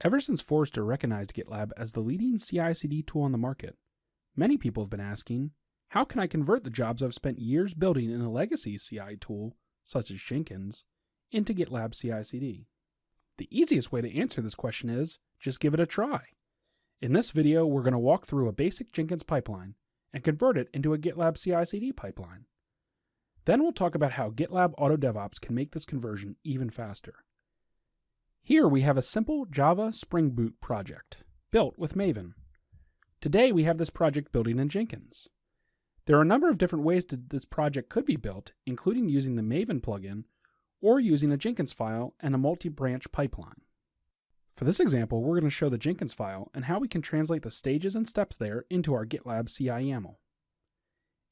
Ever since Forrester recognized GitLab as the leading CI CD tool on the market, many people have been asking, how can I convert the jobs I've spent years building in a legacy CI tool, such as Jenkins, into GitLab CI CD? The easiest way to answer this question is just give it a try. In this video, we're going to walk through a basic Jenkins pipeline and convert it into a GitLab CI CD pipeline. Then we'll talk about how GitLab Auto DevOps can make this conversion even faster. Here we have a simple Java Spring Boot project built with Maven. Today we have this project building in Jenkins. There are a number of different ways that this project could be built, including using the Maven plugin or using a Jenkins file and a multi-branch pipeline. For this example, we're going to show the Jenkins file and how we can translate the stages and steps there into our GitLab CI YAML.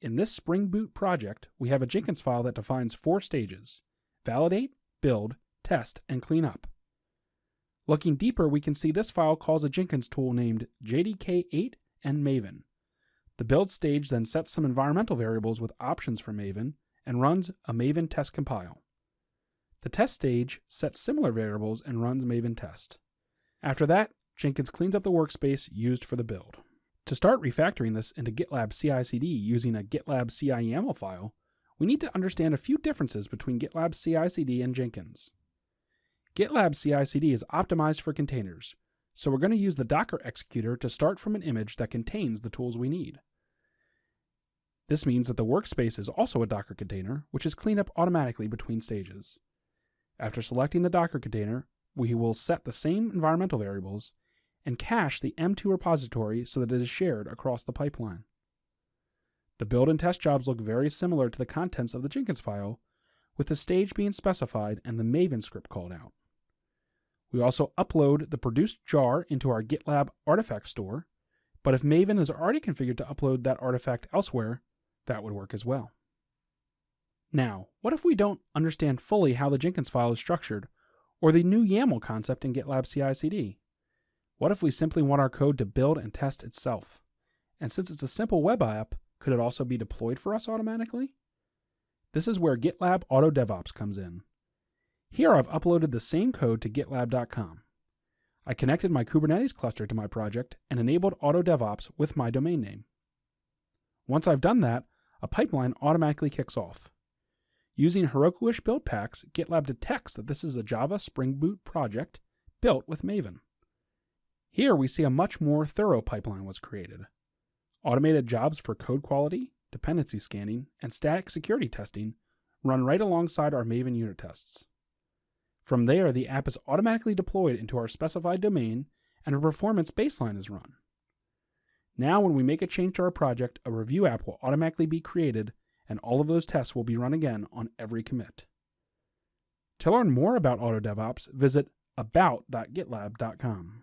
In this Spring Boot project, we have a Jenkins file that defines four stages, validate, build, test, and clean up. Looking deeper, we can see this file calls a Jenkins tool named JDK8 and Maven. The build stage then sets some environmental variables with options for Maven and runs a Maven test compile. The test stage sets similar variables and runs Maven test. After that, Jenkins cleans up the workspace used for the build. To start refactoring this into GitLab CI/CD using a GitLab CI YAML file, we need to understand a few differences between GitLab CI/CD and Jenkins. GitLab CI/CD is optimized for containers, so we're going to use the Docker executor to start from an image that contains the tools we need. This means that the workspace is also a Docker container, which is cleaned up automatically between stages. After selecting the Docker container, we will set the same environmental variables and cache the M2 repository so that it is shared across the pipeline. The build and test jobs look very similar to the contents of the Jenkins file, with the stage being specified and the Maven script called out. We also upload the produced jar into our GitLab artifact store, but if Maven is already configured to upload that artifact elsewhere, that would work as well. Now, what if we don't understand fully how the Jenkins file is structured, or the new YAML concept in GitLab CI/CD? What if we simply want our code to build and test itself? And since it's a simple web app, could it also be deployed for us automatically? This is where GitLab Auto DevOps comes in. Here I've uploaded the same code to gitlab.com. I connected my Kubernetes cluster to my project and enabled Auto DevOps with my domain name. Once I've done that, a pipeline automatically kicks off. Using Heroku-ish build packs, GitLab detects that this is a Java Spring Boot project built with Maven. Here we see a much more thorough pipeline was created. Automated jobs for code quality, dependency scanning, and static security testing run right alongside our Maven unit tests. From there, the app is automatically deployed into our specified domain and a performance baseline is run. Now, when we make a change to our project, a review app will automatically be created and all of those tests will be run again on every commit. To learn more about Auto DevOps, visit about.gitlab.com.